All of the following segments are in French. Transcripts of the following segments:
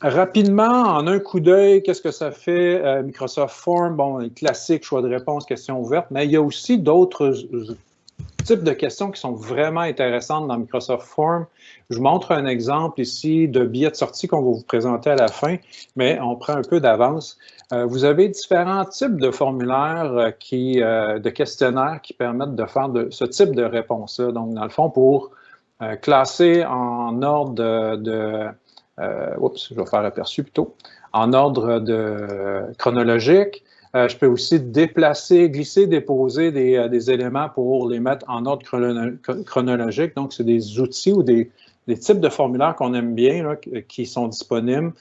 rapidement, en un coup d'œil, qu'est-ce que ça fait Microsoft Form? Bon, classique, choix de réponse, questions ouvertes, mais il y a aussi d'autres types de questions qui sont vraiment intéressantes dans Microsoft Form. Je vous montre un exemple ici de billet de sortie qu'on va vous présenter à la fin, mais on prend un peu d'avance. Euh, vous avez différents types de formulaires, euh, qui, euh, de questionnaires qui permettent de faire ce type de réponse-là. Donc, dans le fond, pour classer en ordre de, oups, je vais faire aperçu plutôt, en ordre de chronologique, je peux aussi déplacer, glisser, déposer des, éléments pour les mettre en ordre chronologique. Donc, c'est des outils ou des, types de formulaires qu'on aime bien, qui sont disponibles,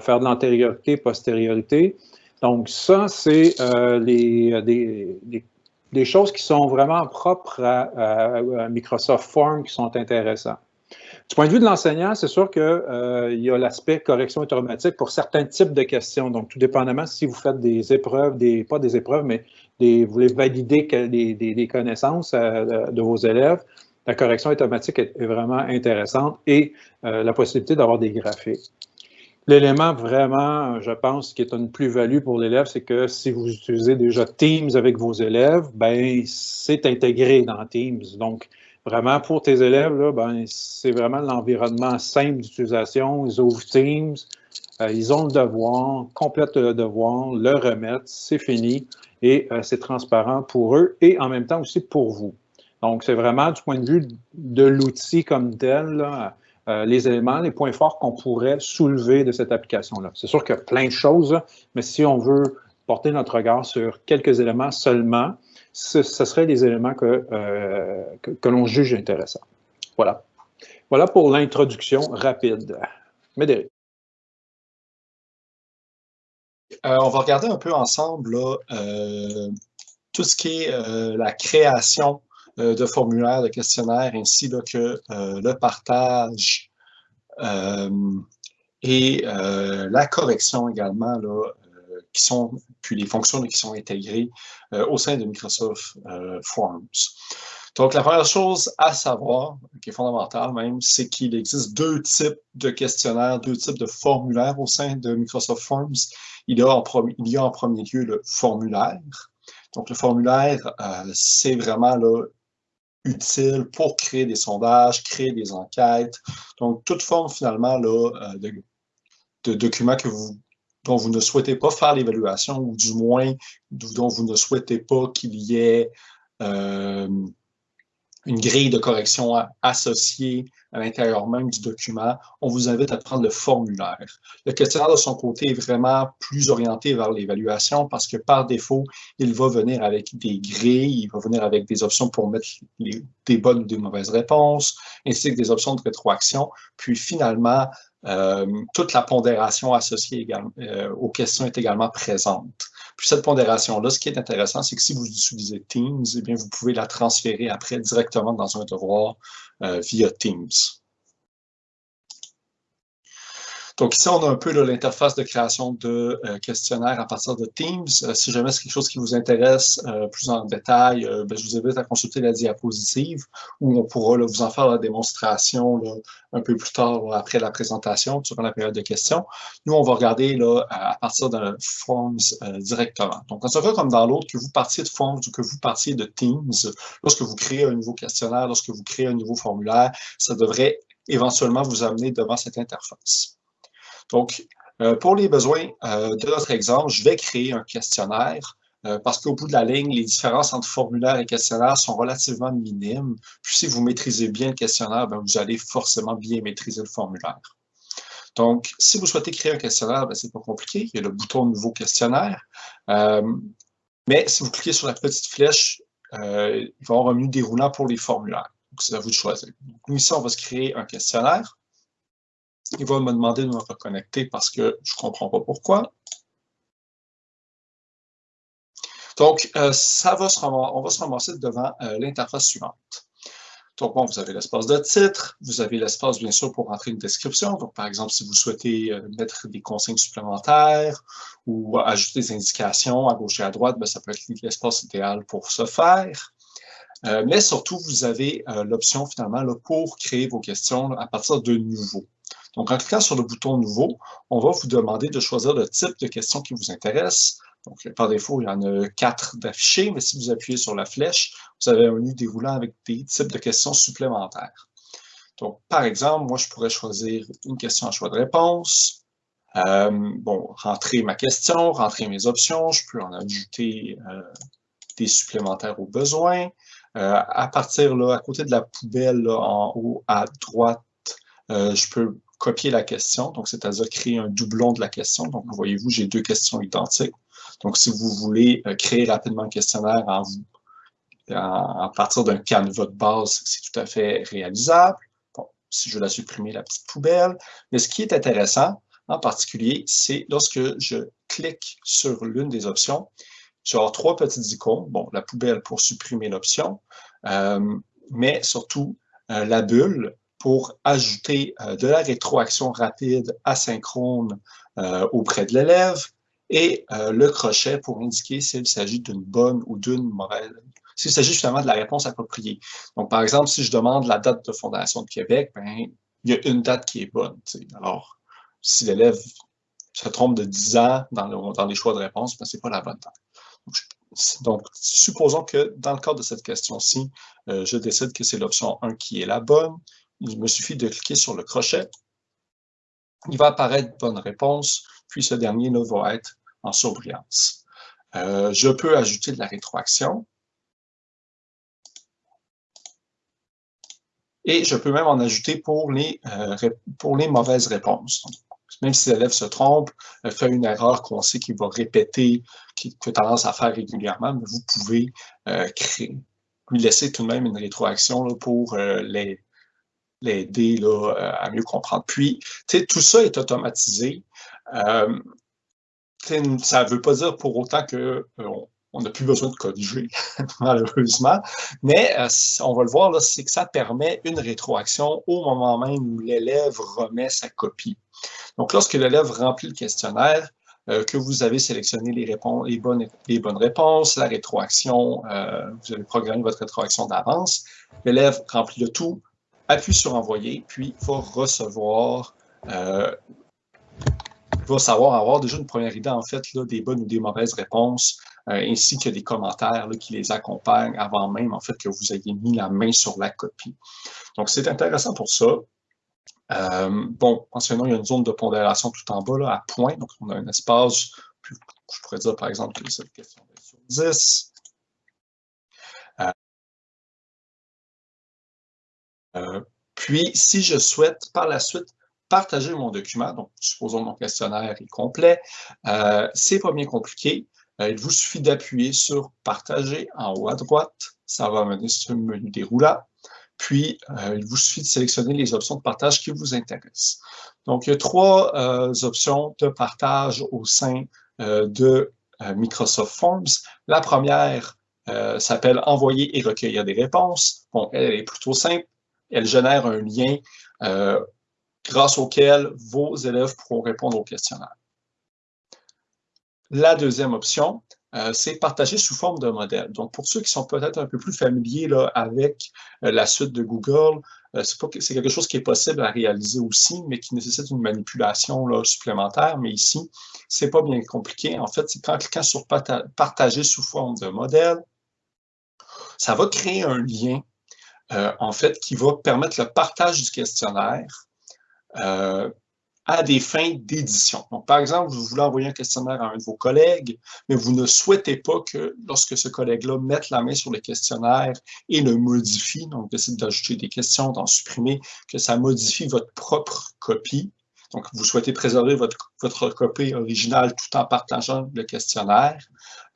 faire de l'antériorité, postériorité. Donc, ça, c'est euh, des, choses qui sont vraiment propres à, Microsoft Form qui sont intéressantes. Du point de vue de l'enseignant, c'est sûr qu'il euh, y a l'aspect correction automatique pour certains types de questions. Donc, tout dépendamment si vous faites des épreuves, des, pas des épreuves, mais des, vous voulez valider des, connaissances euh, de vos élèves, la correction automatique est, vraiment intéressante et la possibilité d'avoir des graphiques. L'élément vraiment, je pense, qui est une plus-value pour l'élève, c'est que si vous utilisez déjà Teams avec vos élèves, ben c'est intégré dans Teams. Donc, vraiment, pour tes élèves, ben, c'est vraiment l'environnement simple d'utilisation. Ils ouvrent Teams, euh, ils ont le devoir, complètent le devoir, le remettent, c'est fini et euh, c'est transparent pour eux et en même temps aussi pour vous. Donc, c'est vraiment du point de vue de l'outil comme tel, là, euh, les éléments, les points forts qu'on pourrait soulever de cette application-là. C'est sûr qu'il y a plein de choses, mais si on veut porter notre regard sur quelques éléments seulement, ce, seraient les éléments euh, que, que, l'on juge intéressants. Voilà. Voilà pour l'introduction rapide. Médéric. Euh, on va regarder un peu ensemble tout ce qui est la création euh, de formulaires, de questionnaires, ainsi que euh, le partage euh, et la correction également, qui sont, puis les fonctions qui sont intégrées au sein de Microsoft Forms. Donc, la première chose à savoir, qui est fondamentale même, c'est qu'il existe deux types de questionnaires, deux types de formulaires au sein de Microsoft Forms. Il y a en, premier lieu le formulaire. Donc, le formulaire, c'est vraiment là, utile pour créer des sondages, créer des enquêtes. Donc, toute forme finalement là, euh, de, de documents que vous, dont vous ne souhaitez pas faire l'évaluation ou du moins dont vous ne souhaitez pas qu'il y ait euh, une grille de correction associée à l'intérieur même du document, on vous invite à prendre le formulaire. Le questionnaire de son côté est vraiment plus orienté vers l'évaluation parce que par défaut, il va venir avec des grilles, il va venir avec des options pour mettre des bonnes ou des mauvaises réponses, ainsi que des options de rétroaction. Puis finalement, toute la pondération associée euh, aux questions est également présente. Puis cette pondération-là, ce qui est intéressant, c'est que si vous utilisez Teams, eh bien, vous pouvez la transférer après directement dans un devoir euh, via Teams. Donc ici, on a un peu l'interface de création de euh, questionnaires à partir de Teams. Euh, si jamais c'est quelque chose qui vous intéresse euh, plus en détail, ben, je vous invite à consulter la diapositive où on pourra vous en faire la démonstration un peu plus tard après la présentation, durant la période de questions. Nous, on va regarder là, à partir de Forms directement. Donc, dans ce cas comme dans l'autre, que vous partiez de Forms ou que vous partiez de Teams, lorsque vous créez un nouveau questionnaire, lorsque vous créez un nouveau formulaire, ça devrait éventuellement vous amener devant cette interface. Donc, euh, pour les besoins euh, de notre exemple, je vais créer un questionnaire euh, parce qu'au bout de la ligne, les différences entre formulaire et questionnaire sont relativement minimes. Puis si vous maîtrisez bien le questionnaire, ben, vous allez forcément bien maîtriser le formulaire. Donc, si vous souhaitez créer un questionnaire, ben, c'est pas compliqué. Il y a le bouton Nouveau questionnaire. mais si vous cliquez sur la petite flèche, il va y avoir un menu déroulant pour les formulaires. Donc, c'est à vous de choisir. Donc, nous, ici, on va se créer un questionnaire. Il va me demander de me reconnecter parce que je ne comprends pas pourquoi. Donc, euh, ça va se on va se ramasser devant euh, l'interface suivante. Donc, bon, vous avez l'espace de titre, vous avez l'espace, bien sûr, pour entrer une description. Donc, par exemple, si vous souhaitez euh, mettre des consignes supplémentaires ou ajouter des indications à gauche et à droite, ben, ça peut être l'espace idéal pour ce faire. mais surtout, vous avez l'option, finalement, là, pour créer vos questions à partir de nouveau. Donc, en cliquant sur le bouton Nouveau, on va vous demander de choisir le type de question qui vous intéresse. Donc, par défaut, il y en a quatre d'affichés, mais si vous appuyez sur la flèche, vous avez un menu déroulant avec des types de questions supplémentaires. Donc, par exemple, moi, je pourrais choisir une question à choix de réponse. Euh, bon, rentrer ma question, rentrer mes options. Je peux en ajouter euh, des supplémentaires au besoin. Euh, à partir là, à côté de la poubelle, en haut à droite, je peux copier la question, donc c'est-à-dire créer un doublon de la question. Donc, voyez-vous, j'ai deux questions identiques. Donc, si vous voulez euh, créer rapidement un questionnaire en, en, partir d'un canevas de base, c'est tout à fait réalisable. Bon, si je veux la supprimer, la petite poubelle. Mais ce qui est intéressant, en particulier, c'est lorsque je clique sur l'une des options, je vais avoir trois petites icônes. Bon, la poubelle pour supprimer l'option, euh, mais surtout euh, la bulle pour ajouter de la rétroaction rapide asynchrone auprès de l'élève, et euh, le crochet pour indiquer s'il s'agit d'une bonne ou d'une mauvaise, s'il s'agit justement de la réponse appropriée. Donc, par exemple, si je demande la date de fondation de Québec, ben, il y a une date qui est bonne. Alors, si l'élève se trompe de 10 ans dans, les choix de réponse, ben, ce n'est pas la bonne date. Donc, supposons que dans le cadre de cette question-ci, euh, je décide que c'est l'option 1 qui est la bonne. Il me suffit de cliquer sur le crochet. Il va apparaître bonne réponse, puis ce dernier là, va être en surbrillance. Euh, je peux ajouter de la rétroaction. Et je peux même en ajouter pour les, euh, les mauvaises réponses. même si l'élève se trompe, euh, fait une erreur qu'on sait qu'il va répéter, qu'il a tendance à faire régulièrement, mais vous pouvez créer, lui laisser tout de même une rétroaction pour l'aider à mieux comprendre. Puis, tout ça est automatisé ça ne veut pas dire pour autant qu'on euh, n'a plus besoin de corriger, malheureusement. Mais euh, on va le voir, c'est que ça permet une rétroaction au moment même où l'élève remet sa copie. Donc, lorsque l'élève remplit le questionnaire, euh, que vous avez sélectionné les, réponses, bonnes, les bonnes réponses, la rétroaction, vous avez programmé votre rétroaction d'avance, l'élève remplit le tout, appuie sur « Envoyer », puis va recevoir va savoir avoir déjà une première idée, en fait, des bonnes ou des mauvaises réponses, euh, ainsi que des commentaires qui les accompagnent avant même, en fait, que vous ayez mis la main sur la copie. Donc, c'est intéressant pour ça. Euh, bon, mentionnons, il y a une zone de pondération tout en bas, là, à point. Donc, on a un espace, je pourrais dire, par exemple, que cette question est sur 10. Euh, puis, si je souhaite par la suite partager mon document. Donc, supposons mon questionnaire est complet. Euh, c'est pas bien compliqué. Euh, il vous suffit d'appuyer sur « Partager » en haut à droite. Ça va mener sur le menu déroulant. Puis, euh, il vous suffit de sélectionner les options de partage qui vous intéressent. Donc, il y a trois options de partage au sein de Microsoft Forms. La première s'appelle « Envoyer et recueillir des réponses ». Bon, elle est plutôt simple. Elle génère un lien grâce auquel vos élèves pourront répondre au questionnaire. La deuxième option, euh, c'est partager sous forme de modèle. Donc, pour ceux qui sont peut-être un peu plus familiers là, avec euh, la suite de Google, euh, c'est quelque chose qui est possible à réaliser aussi, mais qui nécessite une manipulation là, supplémentaire. Mais ici, c'est pas bien compliqué. En fait, c'est qu'en cliquant sur partager sous forme de modèle, ça va créer un lien, en fait, qui va permettre le partage du questionnaire euh, à des fins d'édition. Donc, par exemple, vous voulez envoyer un questionnaire à un de vos collègues, mais vous ne souhaitez pas que, lorsque ce collègue-là mette la main sur le questionnaire et le modifie, donc décide d'ajouter des questions, d'en supprimer, que ça modifie votre propre copie. Donc, vous souhaitez préserver votre, copie originale tout en partageant le questionnaire.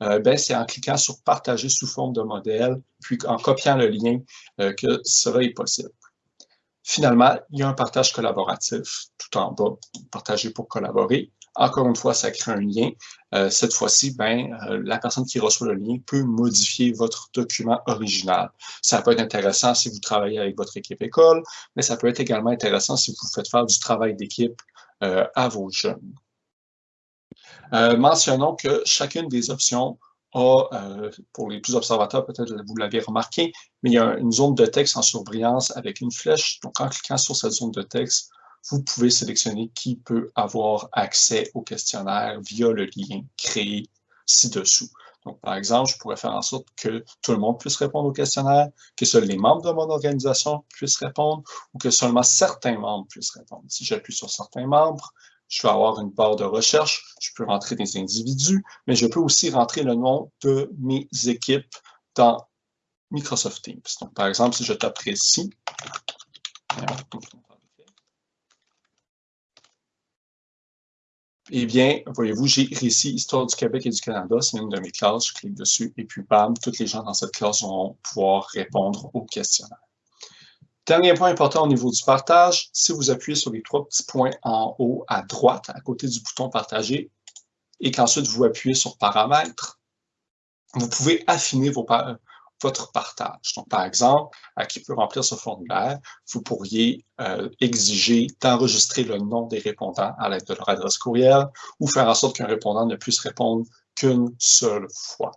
Euh, ben, c'est en cliquant sur « Partager sous forme de modèle », puis en copiant le lien euh, que cela est possible. Finalement, il y a un partage collaboratif tout en bas, partager pour collaborer. Encore une fois, ça crée un lien. Euh, cette fois-ci, ben, euh, la personne qui reçoit le lien peut modifier votre document original. Ça peut être intéressant si vous travaillez avec votre équipe école, mais ça peut être également intéressant si vous faites faire du travail d'équipe euh, à vos jeunes. mentionnons que chacune des options euh, pour les plus observateurs, peut-être vous l'avez remarqué, mais il y a une zone de texte en surbrillance avec une flèche. Donc, en cliquant sur cette zone de texte, vous pouvez sélectionner qui peut avoir accès au questionnaire via le lien créé ci-dessous. Donc, par exemple, je pourrais faire en sorte que tout le monde puisse répondre au questionnaire, que seuls les membres de mon organisation puissent répondre ou que seulement certains membres puissent répondre. Si j'appuie sur certains membres, je vais avoir une barre de recherche, je peux rentrer des individus, mais je peux aussi rentrer le nom de mes équipes dans Microsoft Teams. Donc, par exemple, si je tape ici, eh bien, voyez-vous, j'ai ici Histoire du Québec et du Canada, c'est une de mes classes, je clique dessus, et puis bam, toutes les gens dans cette classe vont pouvoir répondre au questionnaire. Dernier point important au niveau du partage, si vous appuyez sur les trois petits points en haut à droite, à côté du bouton Partager, et qu'ensuite vous appuyez sur Paramètres, vous pouvez affiner vos, votre partage. Donc, par exemple, à qui peut remplir ce formulaire, vous pourriez euh, exiger d'enregistrer le nom des répondants à l'aide de leur adresse courriel ou faire en sorte qu'un répondant ne puisse répondre qu'une seule fois.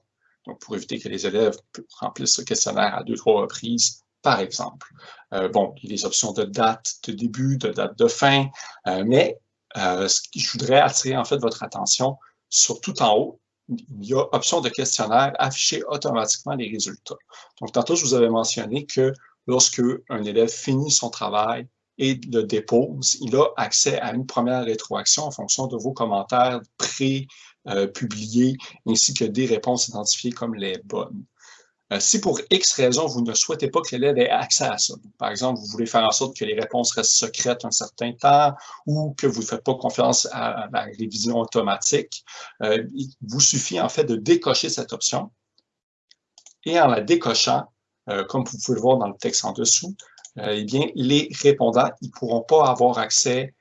Donc, pour éviter que les élèves remplissent ce questionnaire à deux, trois reprises, par exemple. Euh, bon, il y a des options de date de début, de date de fin, euh, mais je voudrais attirer en fait votre attention sur tout en haut, il y a option de questionnaire, afficher automatiquement les résultats. Donc, tantôt, je vous avais mentionné que lorsque un élève finit son travail et le dépose, il a accès à une première rétroaction en fonction de vos commentaires pré-publiés, ainsi que des réponses identifiées comme les bonnes. Euh, si pour X raison, vous ne souhaitez pas que l'élève ait accès à ça, par exemple, vous voulez faire en sorte que les réponses restent secrètes un certain temps ou que vous ne faites pas confiance à la révision automatique, euh, il vous suffit en fait de décocher cette option. Et en la décochant, euh, comme vous pouvez le voir dans le texte en dessous, eh bien, les répondants ne pourront pas avoir accès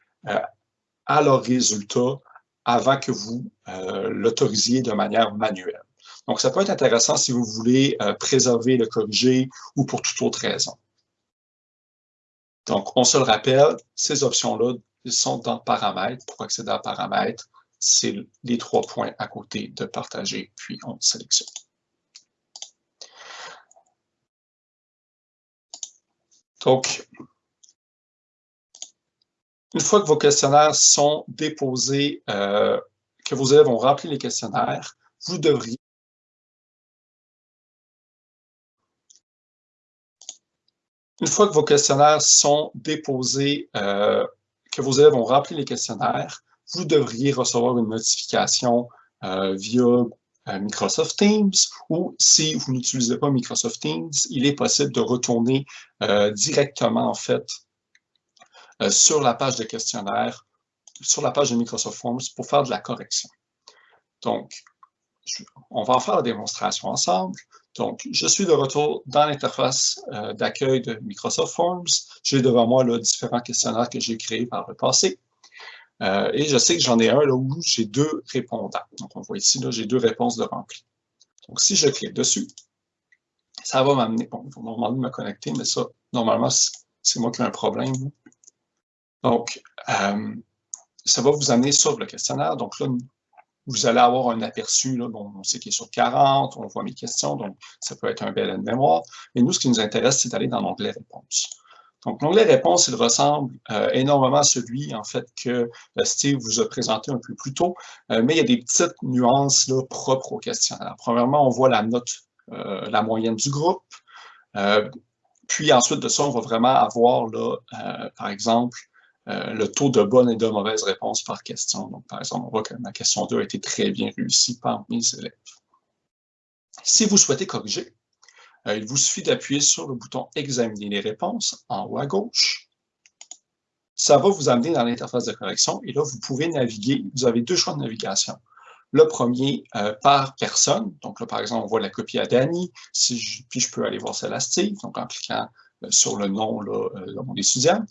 à leurs résultats avant que vous l'autorisiez de manière manuelle. Donc, ça peut être intéressant si vous voulez euh, préserver le corriger ou pour toute autre raison. Donc, on se le rappelle, ces options-là sont dans Paramètres. Pour accéder à Paramètres, c'est les trois points à côté de Partager, puis on sélectionne. Donc, une fois que vos questionnaires sont déposés, euh, que vos élèves ont rempli les questionnaires, vous devriez Une fois que vos questionnaires sont déposés, euh, que vos élèves ont rempli les questionnaires, vous devriez recevoir une notification euh, via euh, Microsoft Teams ou si vous n'utilisez pas Microsoft Teams, il est possible de retourner directement en fait sur la page de questionnaire, sur la page de Microsoft Forms pour faire de la correction. Donc, on va en faire la démonstration ensemble. Donc, je suis de retour dans l'interface euh, d'accueil de Microsoft Forms. J'ai devant moi différents questionnaires que j'ai créés par le passé. Euh, et je sais que j'en ai un là, où j'ai deux répondants. Donc, on voit ici, j'ai deux réponses de rempli. Donc, si je clique dessus, ça va m'amener, bon, il faut normalement me connecter, mais ça, normalement, c'est moi qui ai un problème. Donc, euh, ça va vous amener sur le questionnaire. Donc là, vous allez avoir un aperçu, là, on sait qu'il est sur 40, on voit mes questions, donc ça peut être un bel mémoire. Mais nous, ce qui nous intéresse, c'est d'aller dans l'onglet Réponses. Donc, l'onglet Réponses, il ressemble euh, énormément à celui, en fait, que euh, Steve vous a présenté un peu plus tôt, euh, mais il y a des petites nuances là, propres au questionnaire. Premièrement, on voit la note, la moyenne du groupe. puis ensuite de ça, on va vraiment avoir, là, par exemple, euh, le taux de bonnes et de mauvaises réponses par question. Donc, par exemple, on voit que ma question 2 a été très bien réussie par mes élèves. Si vous souhaitez corriger, euh, il vous suffit d'appuyer sur le bouton « Examiner les réponses » en haut à gauche. Ça va vous amener dans l'interface de correction et là, vous pouvez naviguer. Vous avez deux choix de navigation. Le premier, euh, par personne. Donc là, par exemple, on voit la copie à Danny, puis je peux aller voir celle à Steve, donc en cliquant sur le nom de mon étudiant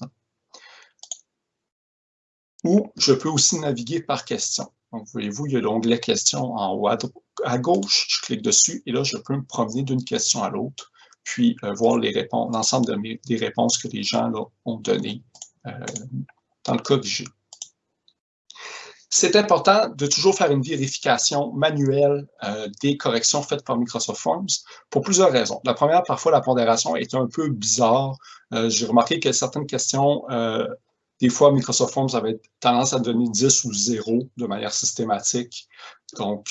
ou je peux aussi naviguer par question. Donc, voyez-vous, il y a l'onglet questions en haut à, gauche. Je clique dessus et là, je peux me promener d'une question à l'autre, puis euh, voir l'ensemble des réponses que les gens ont données euh, dans le cas que j'ai. C'est important de toujours faire une vérification manuelle euh, des corrections faites par Microsoft Forms pour plusieurs raisons. La première, parfois, la pondération est un peu bizarre. J'ai remarqué que certaines questions Des fois, Microsoft Forms avait tendance à donner 10 ou 0 de manière systématique. Donc,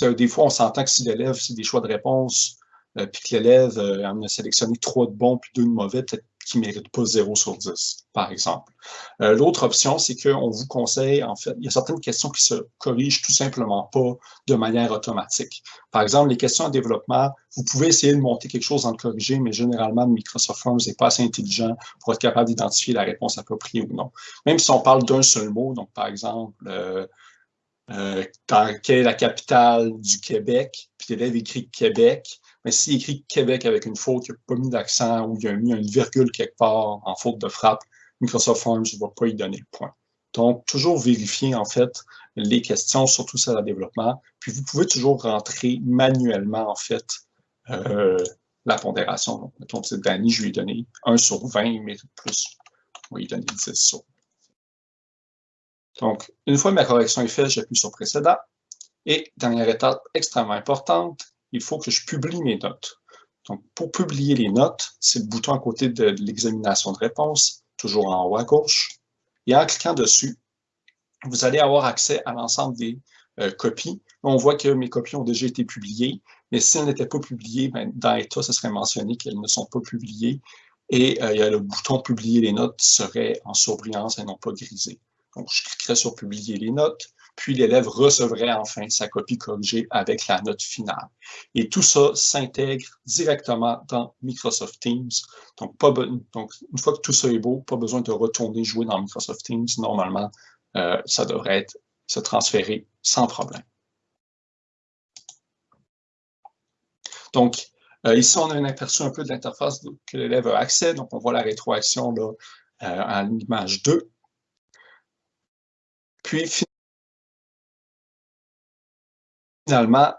des fois, on s'entend que si l'élève, c'est des choix de réponse, euh, puis que l'élève euh, en a sélectionné trois de bons puis deux de mauvais, peut-être qu'il ne mérite pas 0 sur 10, par exemple. Euh, l'autre option, c'est qu'on vous conseille, en fait, il y a certaines questions qui se corrigent tout simplement pas de manière automatique. Par exemple, les questions en développement, vous pouvez essayer de monter quelque chose en le corriger, mais généralement, Microsoft Forms n'est pas assez intelligent pour être capable d'identifier la réponse appropriée ou non. Même si on parle d'un seul mot, donc par exemple, euh, euh, quelle est la capitale du Québec, puis l'élève écrit Québec, mais s'il écrit Québec avec une faute, il n'a pas mis d'accent ou il a mis une virgule quelque part en faute de frappe, Microsoft Forms ne va pas y donner le point. Donc, toujours vérifier en fait les questions, surtout celles à développement. Puis, vous pouvez toujours rentrer manuellement en fait euh, la pondération. Donc, mettons que Danny, je lui ai donné 1 sur 20, il mérite plus. On va lui donner 10 sur. Donc, une fois ma correction est faite, j'appuie sur précédent. Et dernière étape extrêmement importante, il faut que je publie mes notes. Donc, pour publier les notes, c'est le bouton à côté de l'examination de réponse, toujours en haut à gauche. Et en cliquant dessus, vous allez avoir accès à l'ensemble des euh, copies. On voit que mes copies ont déjà été publiées, mais si elles n'étaient pas publiées, ben, dans État, ce serait mentionné qu'elles ne sont pas publiées. Et euh, il y a le bouton « Publier les notes » serait en surbrillance et non pas grisé. Donc, je cliquerai sur « Publier les notes » puis l'élève recevrait enfin sa copie corrigée avec la note finale. Et tout ça s'intègre directement dans Microsoft Teams. Donc, une fois que tout ça est beau, pas besoin de retourner jouer dans Microsoft Teams. Normalement, euh, ça devrait se transférer sans problème. Donc, euh, ici, on a un aperçu un peu de l'interface que l'élève a accès. Donc, on voit la rétroaction là, euh, en image 2. Puis, finalement,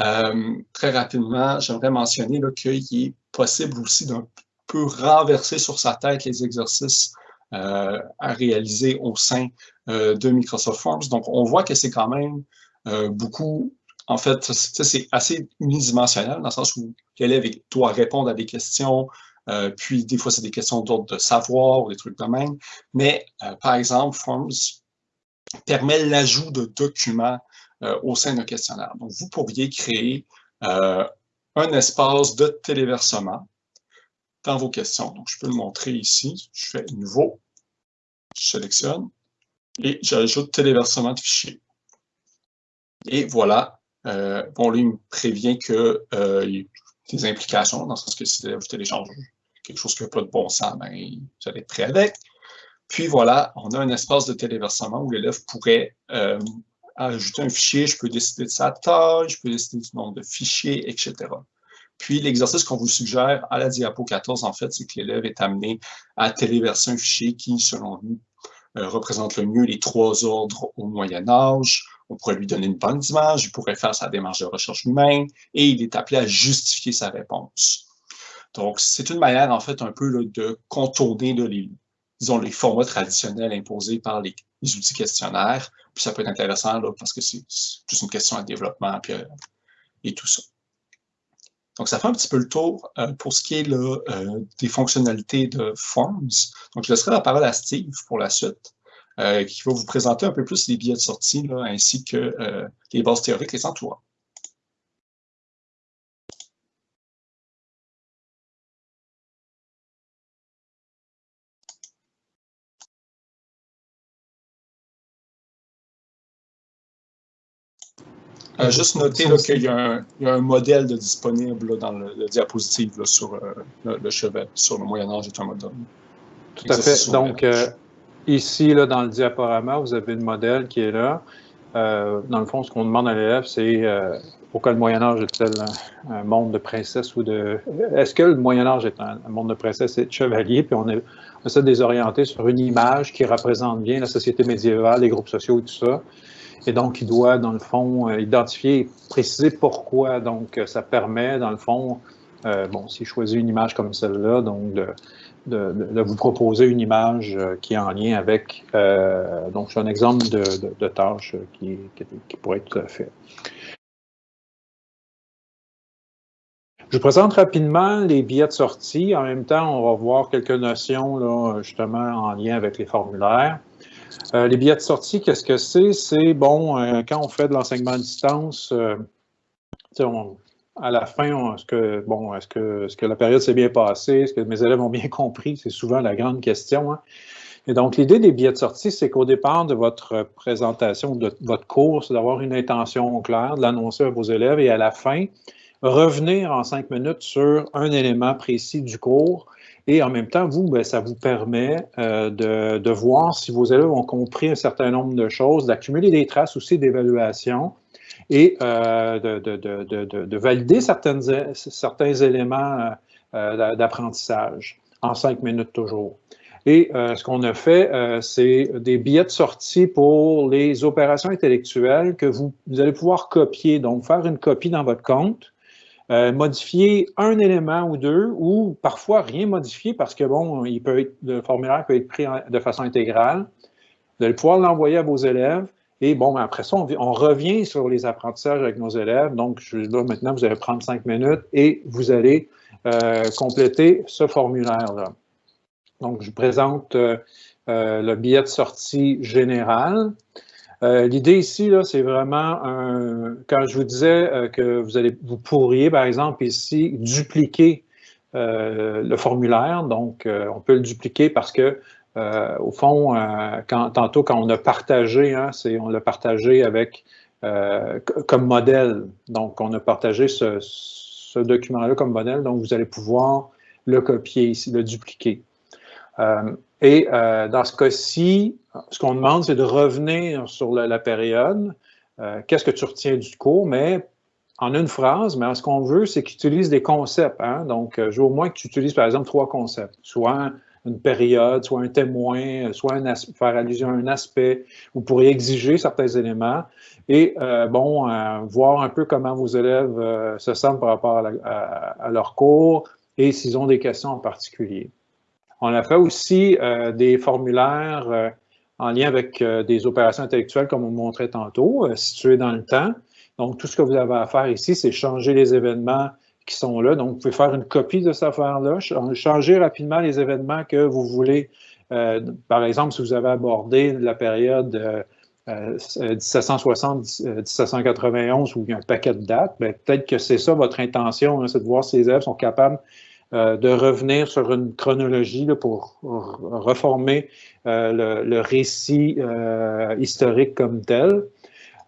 euh, très rapidement, j'aimerais mentionner qu'il est possible aussi d'un peu renverser sur sa tête les exercices euh, à réaliser au sein euh, de Microsoft Forms. Donc, on voit que c'est quand même beaucoup, en fait, c'est assez unidimensionnel dans le sens où l'élève doit répondre à des questions, puis des fois, c'est des questions d'ordre de savoir ou des trucs de même. Mais, par exemple, Forms permet l'ajout de documents euh, au sein d'un questionnaire. Donc, vous pourriez créer euh, un espace de téléversement dans vos questions. Donc, je peux le montrer ici. Je fais « Nouveau », je sélectionne et j'ajoute « Téléversement de fichiers ». Et voilà, euh, bon, lui, il me prévient que euh, y a des implications, dans le sens que si vous téléchargez quelque chose qui n'a pas de bon sens, ben, vous allez être prêt avec. Puis voilà, on a un espace de téléversement où l'élève pourrait euh, ajouter un fichier, je peux décider de sa taille, je peux décider du nombre de fichiers, etc. Puis, l'exercice qu'on vous suggère à la diapo 14, en fait, c'est que l'élève est amené à téléverser un fichier qui, selon nous, euh, représente le mieux les trois ordres au Moyen Âge. On pourrait lui donner une bonne image, il pourrait faire sa démarche de recherche humaine et il est appelé à justifier sa réponse. Donc, c'est une manière, en fait, un peu de contourner disons, les formats traditionnels imposés par les, outils questionnaires. Puis ça peut être intéressant là, parce que c'est juste une question de développement puis, euh, et tout ça. Donc, ça fait un petit peu le tour euh, pour ce qui est euh, des fonctionnalités de Forms. Donc, je laisserai la parole à Steve pour la suite, qui va vous présenter un peu plus les billets de sortie, ainsi que les bases théoriques les entourant. Euh, juste noter qu'il y, a un modèle de disponible dans le, diapositive sur euh, le, chevet, sur le Moyen-Âge est un modèle. Tout à fait. Donc, euh, ici, là, dans le diaporama, vous avez le modèle qui est là. dans le fond, ce qu'on demande à l'élève, c'est pourquoi le Moyen-Âge est-il un, monde de princesse ou de... Est-ce que le Moyen-Âge est un, monde de princesse et de chevalier? Puis on, est, on essaie de désorienter sur une image qui représente bien la société médiévale, les groupes sociaux et tout ça. Et donc, il doit, dans le fond, euh, identifier, préciser pourquoi. Donc, euh, ça permet, dans le fond, euh, bon, s'il choisit une image comme celle-là, donc de, vous proposer une image qui est en lien avec, donc c'est un exemple de, tâche qui, pourrait être fait. Je vous présente rapidement les billets de sortie. En même temps, on va voir quelques notions justement en lien avec les formulaires. Euh, les billets de sortie, qu'est-ce que c'est? C'est, bon, euh, quand on fait de l'enseignement à distance, euh, à la fin, est-ce que, bon, est-ce que, la période s'est bien passée? Est-ce que mes élèves ont bien compris? C'est souvent la grande question. Hein. Et donc, l'idée des billets de sortie, c'est qu'au départ de votre présentation, de votre cours, c'est d'avoir une intention claire, de l'annoncer à vos élèves et à la fin, revenir en cinq minutes sur un élément précis du cours. Et en même temps, vous, bien, ça vous permet euh, de, de, voir si vos élèves ont compris un certain nombre de choses, d'accumuler des traces aussi d'évaluation et euh, de, de, de, valider certaines, certains éléments euh, d'apprentissage en cinq minutes toujours. Et euh, ce qu'on a fait, euh, c'est des billets de sortie pour les opérations intellectuelles que vous, allez pouvoir copier. Donc, faire une copie dans votre compte, euh, modifier un élément ou deux, ou parfois rien modifier parce que, bon, il peut être, le formulaire peut être pris de façon intégrale. Vous allez pouvoir l'envoyer à vos élèves. Et bon, après ça, on, revient sur les apprentissages avec nos élèves. Donc, là, maintenant, vous allez prendre cinq minutes et vous allez compléter ce formulaire-là. Donc, je présente euh, euh, le billet de sortie général. Euh, l'idée ici, c'est vraiment, quand je vous disais que vous, allez, vous pourriez, par exemple, ici, dupliquer le formulaire. Donc, on peut le dupliquer parce que, au fond, quand, tantôt, quand on a partagé, hein, on l'a partagé avec comme modèle. Donc, on a partagé ce, ce document-là comme modèle. Donc, vous allez pouvoir le copier ici, le dupliquer. Euh, et euh, dans ce cas-ci, ce qu'on demande, c'est de revenir sur la, période. Euh, qu'est-ce que tu retiens du cours? Mais en une phrase, mais ce qu'on veut, c'est qu'il utilise des concepts. Hein? Donc, je veux au moins que tu utilises, par exemple, trois concepts. Soit une période, soit un témoin, soit un faire allusion à un aspect. Vous pourriez exiger certains éléments et, bon, voir un peu comment vos élèves se sentent par rapport à leur cours et s'ils ont des questions en particulier. On a fait aussi euh, des formulaires euh, en lien avec euh, des opérations intellectuelles, comme on montrait tantôt, situées dans le temps. Donc, tout ce que vous avez à faire ici, c'est changer les événements qui sont là. Donc, vous pouvez faire une copie de cette affaire-là, changer rapidement les événements que vous voulez. par exemple, si vous avez abordé la période 1760-1791 où il y a un paquet de dates, ben, peut-être que c'est ça votre intention, hein, c'est de voir si les élèves sont capables euh, de revenir sur une chronologie pour reformer euh, le, récit euh, historique comme tel.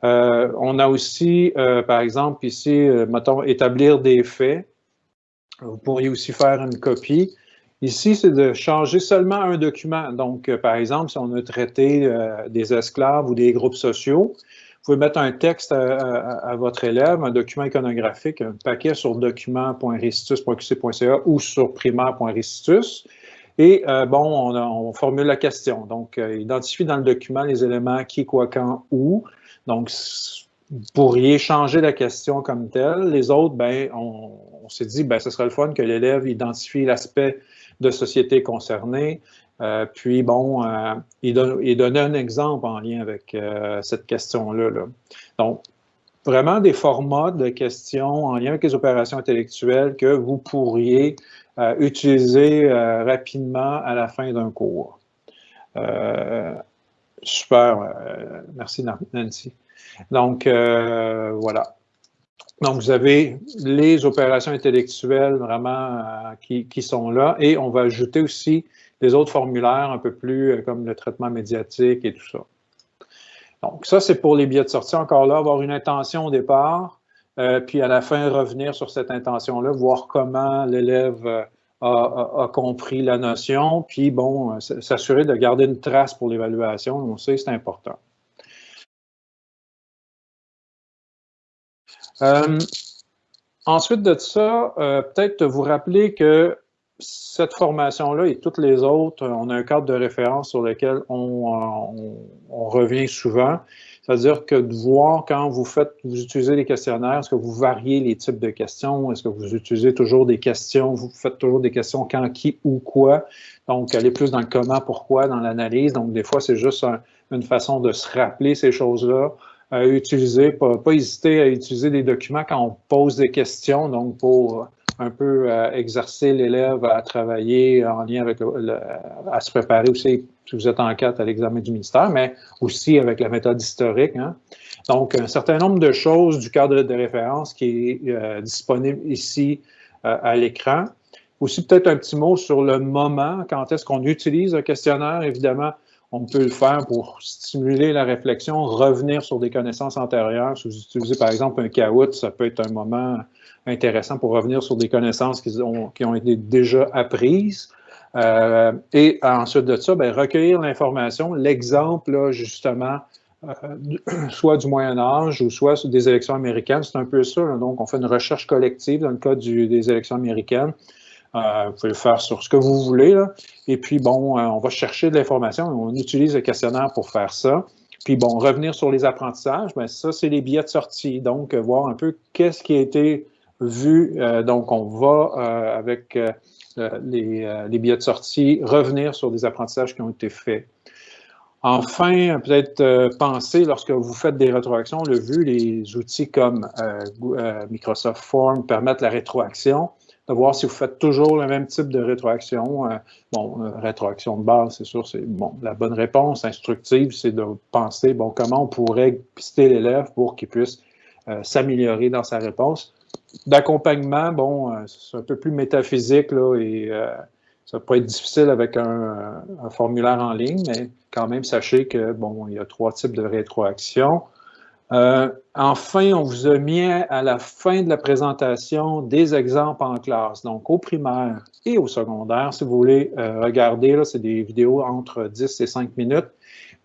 on a aussi, par exemple, ici, mettons, établir des faits. Vous pourriez aussi faire une copie. Ici, c'est de changer seulement un document. Donc, par exemple, si on a traité des esclaves ou des groupes sociaux, pouvez mettre un texte à, votre élève, un document iconographique, un paquet sur document.restitus.qc.ca ou sur primaire.restitus. Et euh, bon, on, formule la question. Donc, euh, identifie dans le document les éléments qui, quoi, quand, où. Donc, vous pourriez changer la question comme telle. Les autres, ben, on, on s'est dit, ben, ce serait le fun que l'élève identifie l'aspect de société concernée, euh, puis, bon, euh, il, donnait un exemple en lien avec euh, cette question-là. Donc, vraiment des formats de questions en lien avec les opérations intellectuelles que vous pourriez utiliser rapidement à la fin d'un cours. super, merci Nancy. Donc, voilà. Donc, vous avez les opérations intellectuelles vraiment qui, sont là et on va ajouter aussi des autres formulaires un peu plus euh, comme le traitement médiatique et tout ça. Donc, ça, c'est pour les billets de sortie. Encore là, avoir une intention au départ, euh, puis à la fin, revenir sur cette intention-là, voir comment l'élève euh, a, compris la notion, puis bon, s'assurer de garder une trace pour l'évaluation. On sait, c'est important. ensuite de ça, peut-être vous rappeler que cette formation-là et toutes les autres, on a un cadre de référence sur lequel on, revient souvent. C'est-à-dire que de voir quand vous faites, vous utilisez les questionnaires, est-ce que vous variez les types de questions? Est-ce que vous utilisez toujours des questions? Vous faites toujours des questions quand, qui, ou quoi? Donc, aller plus dans le comment, pourquoi, dans l'analyse. Donc, des fois, c'est juste une façon de se rappeler ces choses-là. À utiliser, pas, pas hésiter à utiliser des documents quand on pose des questions, donc pour un peu exercer l'élève à travailler en lien avec, à se préparer aussi, si vous êtes en quête à l'examen du ministère, mais aussi avec la méthode historique. Hein. Donc, un certain nombre de choses du cadre de référence qui est disponible ici à l'écran. Aussi, peut-être un petit mot sur le moment, quand est-ce qu'on utilise un questionnaire? Évidemment, on peut le faire pour stimuler la réflexion, revenir sur des connaissances antérieures. Si vous utilisez par exemple un caout, ça peut être un moment intéressant pour revenir sur des connaissances qui ont, été déjà apprises. Euh, et ensuite de ça, bien, recueillir l'information, l'exemple justement, euh, soit du Moyen Âge ou soit des élections américaines, c'est un peu ça. donc, on fait une recherche collective dans le cas des élections américaines. Euh, vous pouvez le faire sur ce que vous voulez. Et puis, bon, euh, on va chercher de l'information. On utilise le questionnaire pour faire ça. Puis, bon, revenir sur les apprentissages, bien, ça, c'est les billets de sortie. Donc, euh, voir un peu qu'est-ce qui a été vu. donc, on va, avec les, les, billets de sortie, revenir sur des apprentissages qui ont été faits. Enfin, peut-être penser, lorsque vous faites des rétroactions, on l'a vu, les outils comme Microsoft Form permettent la rétroaction de voir si vous faites toujours le même type de rétroaction. Euh, bon, euh, rétroaction de base, c'est sûr, c'est bon. La bonne réponse instructive, c'est de penser, bon, comment on pourrait pister l'élève pour qu'il puisse euh, s'améliorer dans sa réponse. D'accompagnement, bon, c'est un peu plus métaphysique, là, et ça peut être difficile avec un, un, formulaire en ligne, mais quand même, sachez que, bon, il y a trois types de rétroaction. Euh, enfin, on vous a mis à la fin de la présentation des exemples en classe, donc au primaire et au secondaire. Si vous voulez euh, regarder, c'est des vidéos entre 10 et 5 minutes,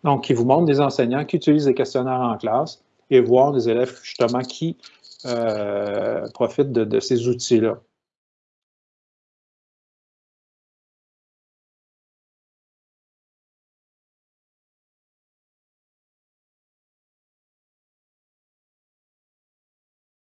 donc qui vous montrent des enseignants qui utilisent des questionnaires en classe et voir des élèves justement qui euh, profitent de, ces outils-là.